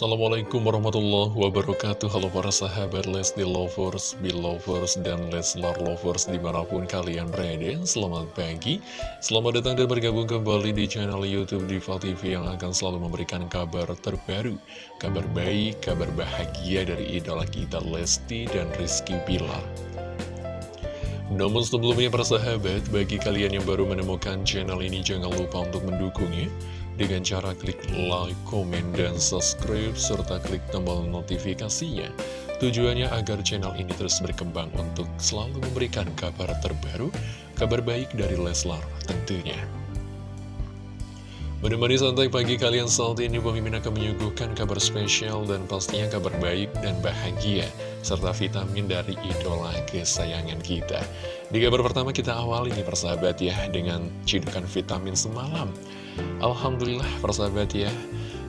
Assalamualaikum warahmatullahi wabarakatuh. Halo para sahabat Lesti Lovers, Belovers, dan Leslar Lovers di mana pun kalian berada. Selamat pagi, selamat datang dan bergabung kembali di channel Youtube Diva TV Yang akan selalu memberikan kabar terbaru Kabar baik, kabar bahagia dari idola kita Lesti dan Rizky Bilar. Namun sebelumnya para sahabat, bagi kalian yang baru menemukan channel ini jangan lupa untuk mendukungnya dengan cara klik like, komen, dan subscribe, serta klik tombol notifikasinya. Tujuannya agar channel ini terus berkembang untuk selalu memberikan kabar terbaru, kabar baik dari Leslar tentunya. Menemani santai pagi kalian saat ini, pemimpin akan menyuguhkan kabar spesial dan pastinya kabar baik dan bahagia, serta vitamin dari idola kesayangan kita. Di kabar pertama kita awali nih persahabat ya, dengan cidukan vitamin semalam. Alhamdulillah persahabat ya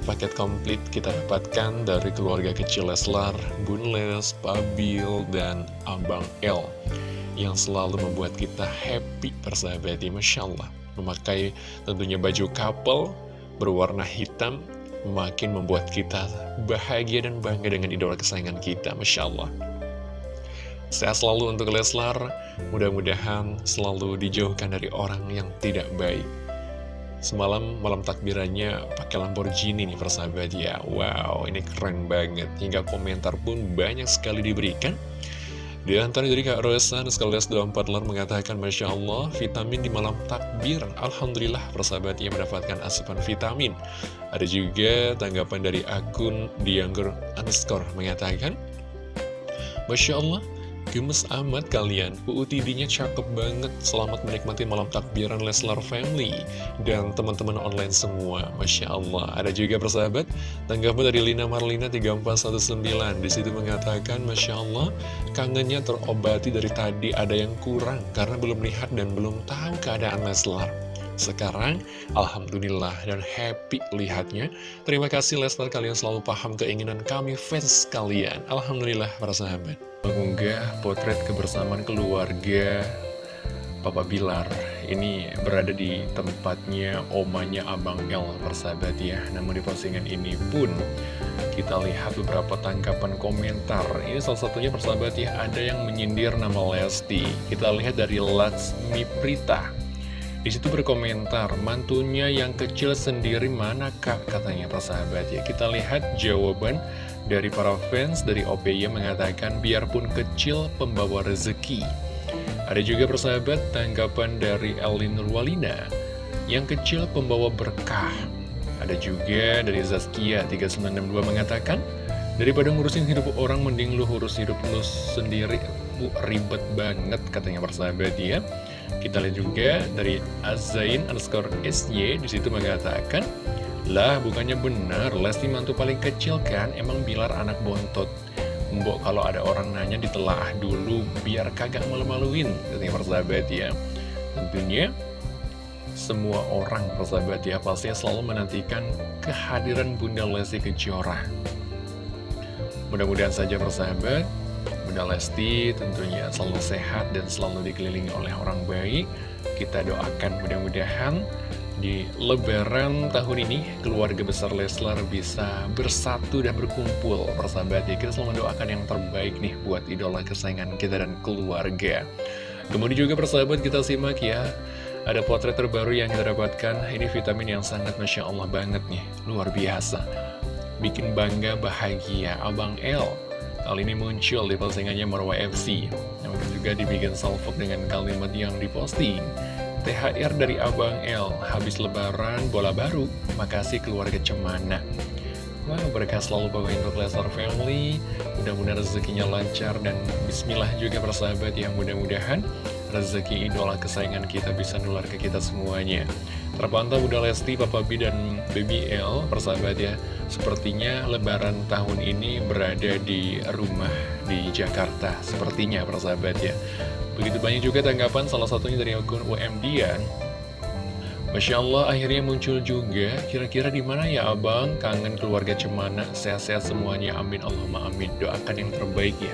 Paket komplit kita dapatkan dari keluarga kecil Leslar, Bun Les, Pabil, dan Abang L Yang selalu membuat kita happy persahabat ya Masya Allah Memakai tentunya baju couple berwarna hitam Makin membuat kita bahagia dan bangga dengan idola kesayangan kita Masya Allah. Sehat selalu untuk Leslar. Mudah-mudahan selalu dijauhkan dari orang yang tidak baik. Semalam malam takbirannya pakai Lamborghini nih persahabat ya. Wow ini keren banget. Hingga komentar pun banyak sekali diberikan Di antara dari Kak Rosan sekaligus 24 lar mengatakan Masya Allah vitamin di malam takbir. Alhamdulillah persahabatnya mendapatkan asupan vitamin. Ada juga tanggapan dari akun Dianggur underscore mengatakan Masya Allah Gemes amat kalian, UUTD-nya cakep banget. Selamat menikmati malam takbiran Leslar Family Dan teman-teman online semua. Masya Allah. Ada juga persahabat Tanggapan dari Lina Marlina 3419 Di situ mengatakan Masya Allah Kangennya terobati dari tadi ada yang kurang Karena belum lihat dan belum tahu keadaan Leslar sekarang, Alhamdulillah dan happy lihatnya. Terima kasih Leslar. Kalian selalu paham keinginan kami fans kalian. Alhamdulillah para sahabat. Mengunggah potret kebersamaan keluarga Papa Bilar. Ini berada di tempatnya omanya Abang El persahabat ya. Namun di postingan ini pun kita lihat beberapa tanggapan komentar. Ini salah satunya persahabat ya ada yang menyindir nama Lesti. Kita lihat dari Latsmi Prita di situ berkomentar, mantunya yang kecil sendiri mana kak katanya persahabat ya. Kita lihat jawaban dari para fans dari OPY mengatakan biarpun kecil pembawa rezeki. Ada juga persahabat tanggapan dari Elin Nurwalina, yang kecil pembawa berkah. Ada juga dari Zaskia 3962 mengatakan, daripada ngurusin hidup orang mending lu urus hidup lu sendiri, ribet banget katanya persahabat ya. Kita lihat juga dari Azain underscore SY di situ mengatakan Lah bukannya benar Lesti mantu paling kecil kan? Emang Bilar anak bontot. Mbok kalau ada orang nanya ditelaah dulu Biar kagak malu-maluin Katanya persahabat ya. Tentunya semua orang persahabat ya Pasti selalu menantikan kehadiran Bunda Lesti Kejora. Mudah-mudahan saja persahabat Bunda Lesti tentunya selalu sehat dan selalu dikelilingi oleh orang baik. Kita doakan mudah-mudahan di lebaran tahun ini keluarga besar Leslar bisa bersatu dan berkumpul persahabat ya. Kita selalu mendoakan yang terbaik nih buat idola kesayangan kita dan keluarga. Kemudian juga persahabat kita simak ya. Ada potret terbaru yang kita dapatkan. Ini vitamin yang sangat Masya Allah banget nih. Luar biasa. Bikin bangga bahagia. Abang L Kali ini muncul di postingannya Marwa FC Namun juga dibikin salvo dengan kalimat yang diposting. THR dari Abang L Habis lebaran bola baru. Makasih keluarga cemana. Wow, mereka selalu bawa untuk Lesnar Family. Mudah-mudahan rezekinya lancar Dan bismillah juga persahabat yang mudah-mudahan Rezeki idola kesayangan kita bisa nular ke kita semuanya. Terpantau Bunda Lesti, Papa B, dan Baby L Persahabat ya. Sepertinya lebaran tahun ini berada di rumah di Jakarta. Sepertinya persahabat ya. Begitu banyak juga tanggapan salah satunya dari akun UMD ya Masya Allah akhirnya muncul juga. Kira-kira di mana ya abang? Kangen keluarga cemana? Sehat-sehat semuanya. Amin Allahumma amin. Doakan yang terbaik ya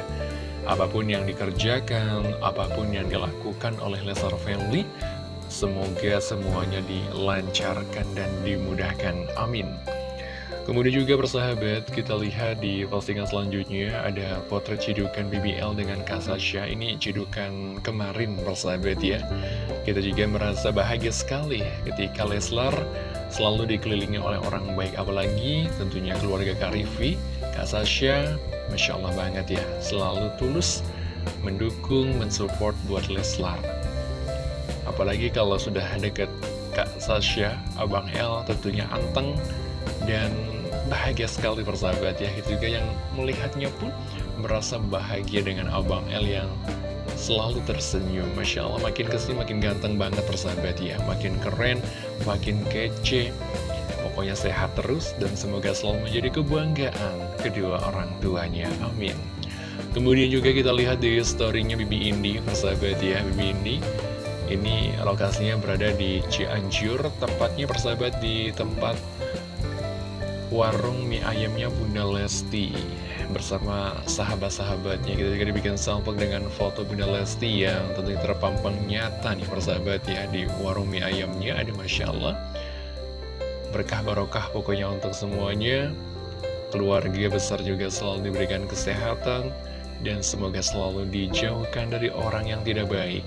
Apa pun yang dikerjakan Apa pun yang dilakukan oleh Lesar Family Semoga semuanya dilancarkan dan dimudahkan Amin Kemudian juga persahabat, kita lihat di postingan selanjutnya ada potret cidukan BBL dengan Kasasya. Ini cidukan kemarin persahabat ya. Kita juga merasa bahagia sekali ketika Leslar selalu dikelilingi oleh orang baik. Apalagi tentunya keluarga Karifi, Kasasya, Masya Allah banget ya. Selalu tulus mendukung, mensupport buat Leslar. Apalagi kalau sudah deket Kak Sasha, Abang L tentunya anteng dan bahagia sekali persahabat ya Itu juga yang melihatnya pun merasa bahagia dengan Abang L yang selalu tersenyum. Masya Allah makin ke sini makin ganteng banget persahabat ya. Makin keren, makin kece. Pokoknya sehat terus dan semoga selalu menjadi kebanggaan kedua orang tuanya. Amin. Kemudian juga kita lihat di storynya Bibi Indi persahabat ya. Bibi Indi ini lokasinya berada di Cianjur Tepatnya persahabat di tempat warung mie ayamnya Bunda Lesti bersama sahabat-sahabatnya. Kita juga dibikin sampel dengan foto Bunda Lesti yang tentunya terpampang nyata nih persahabat ya di warung mie ayamnya. Ada Masya Allah. Berkah barokah pokoknya untuk semuanya. Keluarga besar juga selalu diberikan kesehatan dan semoga selalu dijauhkan dari orang yang tidak baik.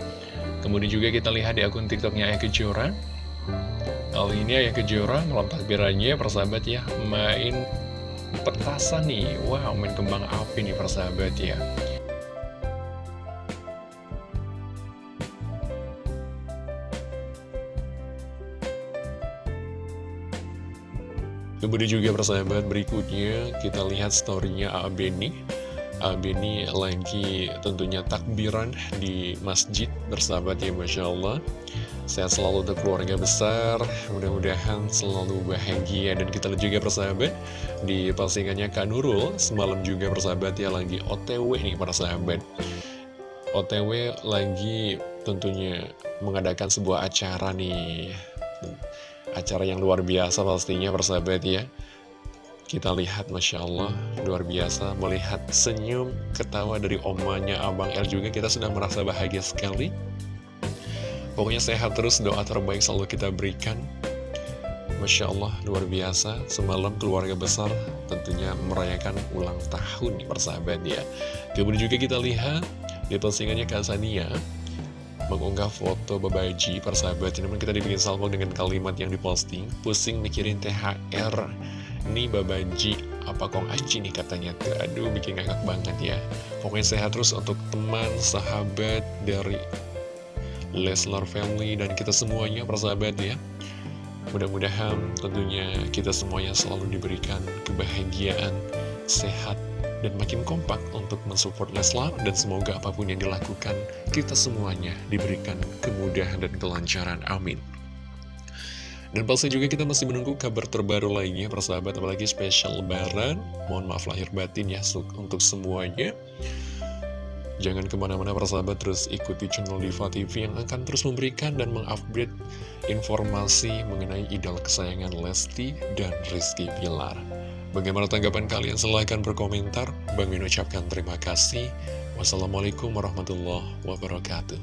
Kemudian juga kita lihat di akun tiktoknya Ayah Kejora. Kali ini Ayah Kejora malam takbirannya persahabat ya Main petasan nih Wow main kembang api nih persahabat ya. Kemudian juga persahabat berikutnya kita lihat storynya Abeni Abeni lagi tentunya takbiran di masjid bersahabat ya Masya Allah Sehat selalu untuk keluarga besar, mudah-mudahan selalu bahagia. Dan kita lihat juga persahabat, di postingannya Kak Nurul, semalam juga persahabat ya lagi OTW nih para sahabat. OTW lagi tentunya mengadakan sebuah acara nih. Acara yang luar biasa pastinya persahabat ya. Kita lihat Masya Allah luar biasa melihat senyum ketawa dari omanya Abang El juga kita sudah merasa bahagia sekali Pokoknya sehat terus, doa terbaik selalu kita berikan. Masya Allah, luar biasa. Semalam keluarga besar tentunya merayakan ulang tahun persahabat ya. Kemudian juga kita lihat di postingannya Kak Sania mengunggah foto Babaji persahabat. Namun kita dibikin salvo dengan kalimat yang diposting. Pusing mikirin THR. Nih Babaji, apa kong aji nih katanya tuh. Aduh, bikin ngakak banget ya. Pokoknya sehat terus untuk teman, sahabat dari Leslar Family, dan kita semuanya persahabat ya. Mudah-mudahan tentunya kita semuanya selalu diberikan kebahagiaan, sehat, dan makin kompak untuk mensupport Leslar dan semoga apa pun yang dilakukan kita semuanya diberikan kemudahan dan kelancaran amin. Dan pasti juga kita masih menunggu kabar terbaru lainnya persahabat apalagi spesial lebaran. Mohon maaf lahir batin ya untuk semuanya Jangan ke mana-mana persahabat terus ikuti channel Diva TV yang akan terus memberikan dan mengupgrade informasi mengenai idol kesayangan Lesti dan Rizky Pilar. Bagaimana tanggapan kalian? Silahkan berkomentar. Bang Min ucapkan terima kasih. Wassalamualaikum warahmatullahi wabarakatuh.